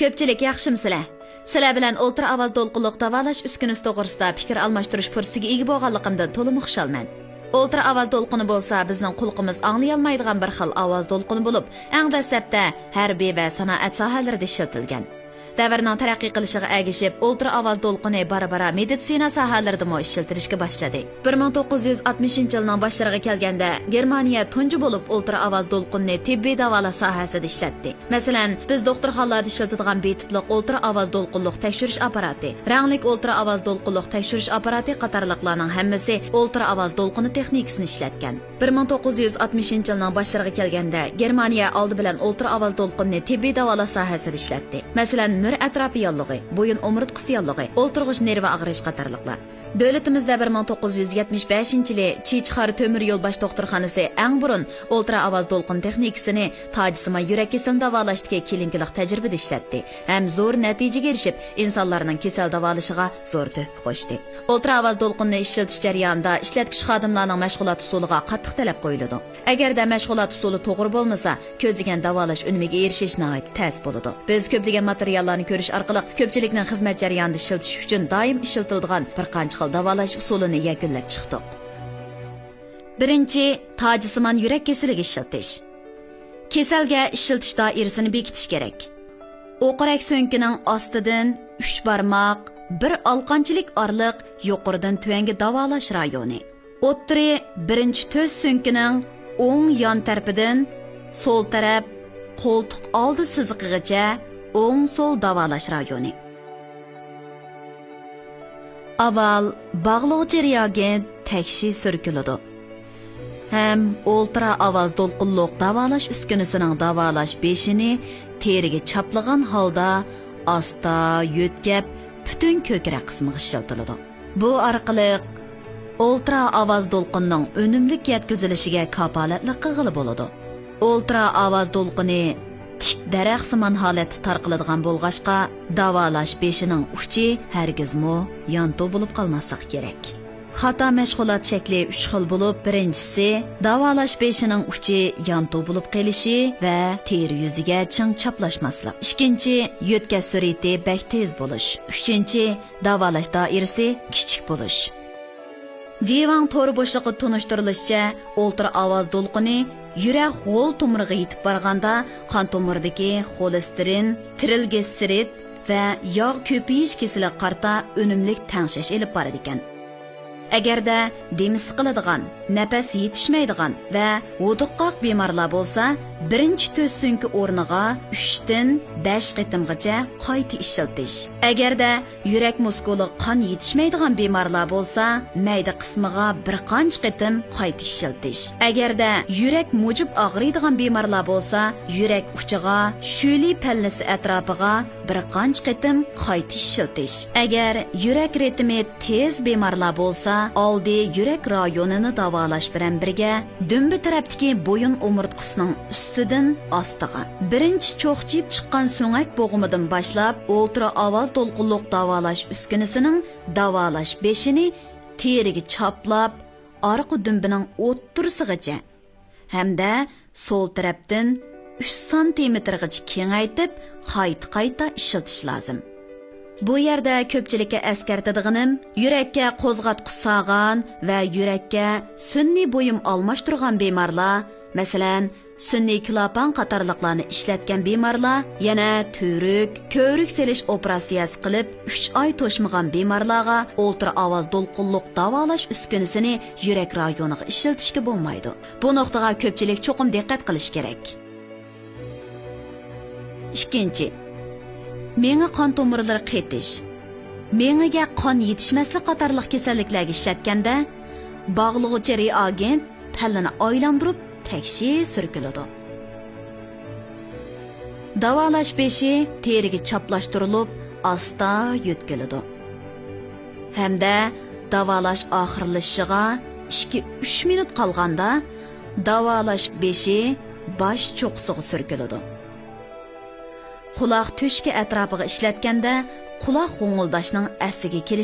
ko'pchilik yaxshimisizlar sizlar bilan o'ltir ovoz to'lqinliq davolash uskunasi to'g'risida fikr almashtirish fursatiga ega bo'lganligimdan to'liq xushalman o'ltir ovoz to'lqini bo'lsa bizning qulqimiz anglayolmaydigan bir xil ovoz to'lqini bo'lib eng dastlabda harbiy va sanoat sohalarida ishlatilgan. Davrning taraqqiy qilishiga agishib ultra ovoz to'lqini bora bora meditsina sohalaridami ishiltirishga boshladi bir ming to'qqiz yuz oltmishinchi yilning boshlariga kelganda germaniya tunji bo'lib ultra ovoz to'lqinni tibbiy davolash sohasida ishlatdi. Masalan biz doktorxonalarda ishlatadigan betipliq ultra ovoz to'lqinliq tekshirish apparati ranglik ultra ovoz to'lqinliq tekshirish apparati qatorliqlarning hammasi ultra ovoz to'lqini texnikasini ishlatgan. Bir ming to'qqiz yuz oltmishinchi yilning boshlariga kelganda germaniya oldi bilan ultra ovoz to'lqinni tibbiy davolash sohasida ishlatdi. Masalan мүр әтрапиялығы, бойын омұрыт қысиялығы, олтырғыш нерві ағырыш қатарлықлы. Davlatimizda bir ming to'qqiz yuz yetmish beshinchi yili chichxar temir yo'l bosh doktorxonasi eng burun o'ltira ovoz to'lqin texnikasini tojisima yurak kasalini davolashdagi kelinkilik tajribada ishlatdi ham zo'r natijaga erishib insonlarning kasal davolashiga zo'r tuhfa qo'shdi. O'ltira ovoz to'lqinni ishlatish jarayonida ishlatgich xodimlarning mashg'ulot usuliga qattiq talab qo'yiladi. Agarda mashg'ulot usuli to'g'ri bo'lmasa ko'zlagan davolash unumiga erishish tas bo'ladi. Biz ko'plagan materiallarni ko'rish orqali ko'pchilikning xizmat jarayonida ishiltish uchun doim ishlatiladigan bir qancha xil davolash usulini yakunlab chiqdik birinchi tojisimon yurak kesiliga ishiltish. Kasalga ishiltish doirasini bekitish kerak. O'qirak so'nkining ostidan uch barmoq bir olqonchilik orliq yuqoridan tuvanga davolash rayoni. O'ttiri birinchi to'z so'nkining o'ng yon tarpidan so'l taraf qo'ltiq oldi siziqigacha o'ng so'l davolash rayoni. Reagent takshi surkiladi ham o'ltira ovoz to'lqinliq davolash uskunasining davolash beshini teriga chaplagan holda asta yo'tkab butun ko'krak qismiga ishiltiladi bu orqali o'ltira ovoz to'lqinning unumlik yetkazilishiga kapolatlik qilg'ili bo'ladi o'ltira ovoz to'lqini tik daraxtsimon holatda tarqiladigan bo'lg'ashqa davolash beshining uchi hargizmu yonto bo'lib qolmasligi kerak. Xato mashg'ulot shakli uch xil bo'lib birinchisi davolash beshining uchi yonto bo'lib qolishi va teri yuziga ching chaplashmaslik. Ikkinchi yo'tkash surati bak tez bo'lish. Uchinchi davolash doirasi kichik bo'lish. Jivang to'ri bo'shlig'i tunishtirilishicha, o'ltir ovoz to'lqini yurak g'o'l tomiriga yetib borganda qon tomiridagi xolesterin, trilglisserid va yog' ko'payish kasali qarta unumlik tangshash elib boradi ekan. Agarda demi siqiladigan nafas yetishmaydigan va vuduqqoq bemorlar bo'lsa birinchi to'rt so'nki o'rniga uchdan besh qitimgacha qayta ishiltish agarda yurak muskuli qon yetishmaydigan bemorlar bo'lsa mayda qismiga bir qancha qitim qayta ishiltish agarda yurak mujib og'riydigan bemorlar bo'lsa yurak uchiga shuli pallasi atrofiga bir qancha qitim qayta ishiltish agar yurak ritmi tez bemorlar bo'lsa oldi yurak rayonini davolash bilan birga dumbi tarafdagi bo'yin umurtqisining ustidan ostiga birinchi cho'qchib chiqqan so'ngak bo'g'imidan boshlab o'ltira ovoz to'lqinliq davolash uskunasining davolash beshini teriga choplab orqa dumbining o'ttirsig'icha hamda so'l tarafdan 3 santimetrgacha kengaytib qayta qayta ishiltish lozim bu yerda ko'pchilikka eskartadiganim yurakka qo'zg'atqich sog'an va yurakka sunniy bo'yim almashtirgan bemorlar masalan sunniy klapan qatorliqlarni ishlatgan bemorlar yana turuk ko'rik selish operatsiyasi qilib 3 oy to'shmagan bemorlarga ultra ovoz to'lqinliq davolash uskunasini yurak rayoniga ishlatishga bo'lmaydi. Bu nuqtaga ko'pchilik cho'qim diqqat qilish kerak. Ikkinchi miya qon tomirlari qaytish. Miyaga qon yetishmaslik qatorliq kasalliklarga ishlatganda bog'lig'uchi reagent pallani oylantirib taksi surkiladi davolash beshi teriga chaplashtirilib asta yo'tkiladi hamda davolash oxirlashishiga 2-3 minut qolganda davolash beshi bosh cho'qsig'i surkiladi quloq to'shki atrofiga ishlatganda quloq g'ung'ildashning asliga kelish